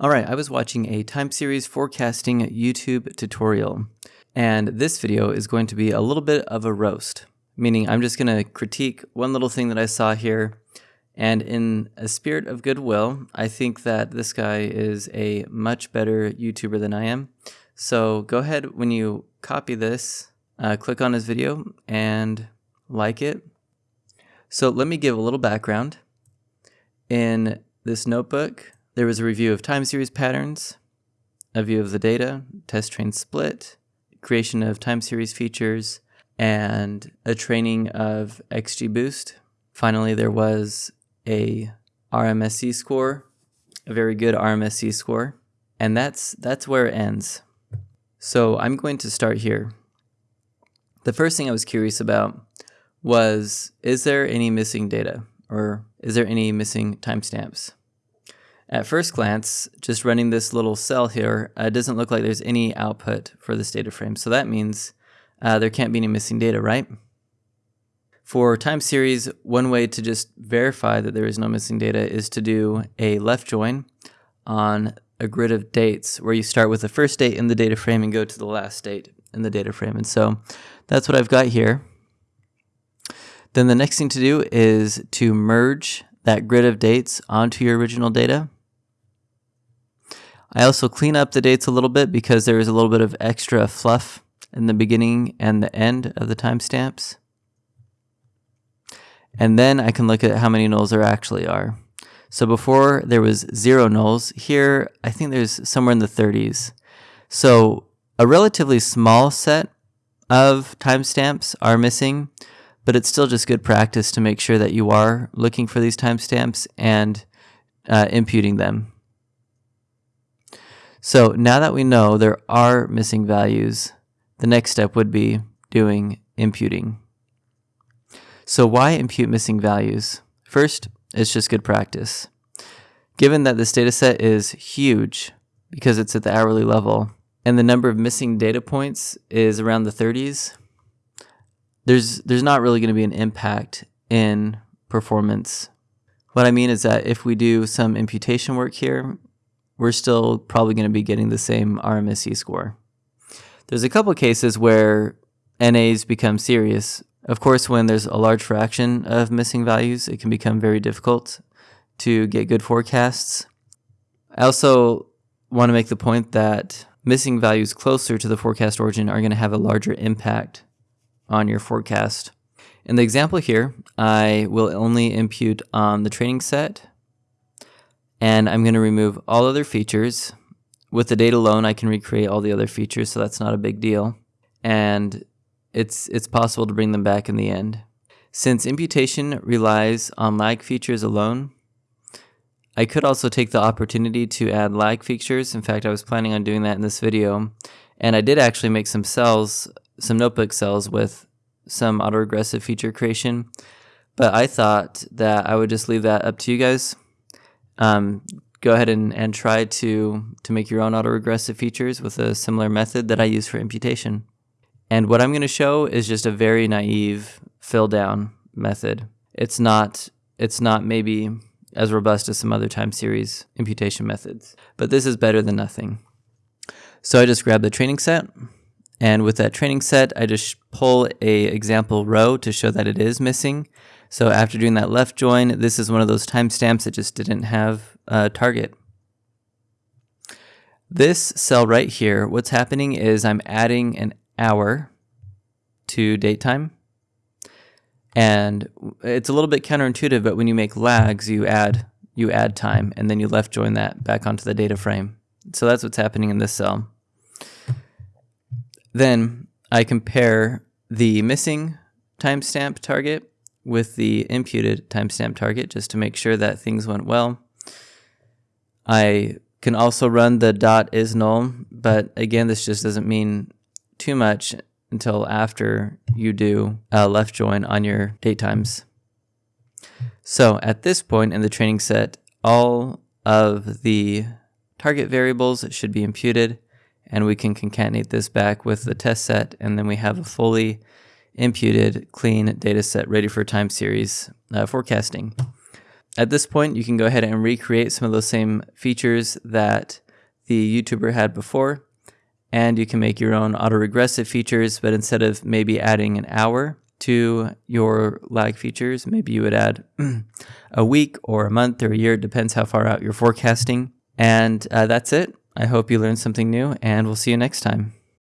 Alright, I was watching a time series forecasting YouTube tutorial, and this video is going to be a little bit of a roast, meaning I'm just going to critique one little thing that I saw here, and in a spirit of goodwill, I think that this guy is a much better YouTuber than I am. So go ahead when you copy this, uh, click on his video and like it. So let me give a little background. In this notebook, there was a review of time series patterns, a view of the data, test train split, creation of time series features, and a training of XGBoost. Finally, there was a RMSE score, a very good RMSE score, and that's that's where it ends. So I'm going to start here. The first thing I was curious about was, is there any missing data or is there any missing timestamps? At first glance, just running this little cell here, uh, doesn't look like there's any output for this data frame. So that means uh, there can't be any missing data, right? For time series, one way to just verify that there is no missing data is to do a left join on a grid of dates where you start with the first date in the data frame and go to the last date in the data frame. And so that's what I've got here. Then the next thing to do is to merge that grid of dates onto your original data. I also clean up the dates a little bit because there is a little bit of extra fluff in the beginning and the end of the timestamps. And then I can look at how many nulls there actually are. So before there was zero nulls, here I think there's somewhere in the 30s. So a relatively small set of timestamps are missing, but it's still just good practice to make sure that you are looking for these timestamps and uh, imputing them. So now that we know there are missing values, the next step would be doing imputing. So why impute missing values? First, it's just good practice. Given that this data set is huge because it's at the hourly level and the number of missing data points is around the 30s, there's there's not really going to be an impact in performance. What I mean is that if we do some imputation work here, we're still probably going to be getting the same RMSE score. There's a couple cases where NAs become serious. Of course, when there's a large fraction of missing values, it can become very difficult to get good forecasts. I also want to make the point that missing values closer to the forecast origin are going to have a larger impact on your forecast. In the example here, I will only impute on the training set and I'm going to remove all other features. With the data alone, I can recreate all the other features, so that's not a big deal. And it's, it's possible to bring them back in the end. Since imputation relies on lag features alone, I could also take the opportunity to add lag features. In fact, I was planning on doing that in this video. And I did actually make some cells, some notebook cells with some autoregressive feature creation. But I thought that I would just leave that up to you guys um, go ahead and, and try to, to make your own autoregressive features with a similar method that I use for imputation. And what I'm going to show is just a very naive fill down method. It's not, it's not maybe as robust as some other time series imputation methods, but this is better than nothing. So I just grab the training set and with that training set, I just pull a example row to show that it is missing. So after doing that left join, this is one of those timestamps that just didn't have a target. This cell right here, what's happening is I'm adding an hour to date time. And it's a little bit counterintuitive, but when you make lags, you add you add time and then you left join that back onto the data frame. So that's what's happening in this cell. Then I compare the missing timestamp target with the imputed timestamp target just to make sure that things went well. I can also run the dot is null, but again, this just doesn't mean too much until after you do a left join on your date times. So at this point in the training set, all of the target variables should be imputed and we can concatenate this back with the test set and then we have a fully imputed clean data set ready for time series uh, forecasting. at this point, you can go ahead and recreate some of those same features that the YouTuber had before. And you can make your own autoregressive features, but instead of maybe adding an hour to your lag features, maybe you would add a week or a month or a year, it depends how far out you're forecasting. And uh, that's it. I hope you learned something new, and we'll see you next time.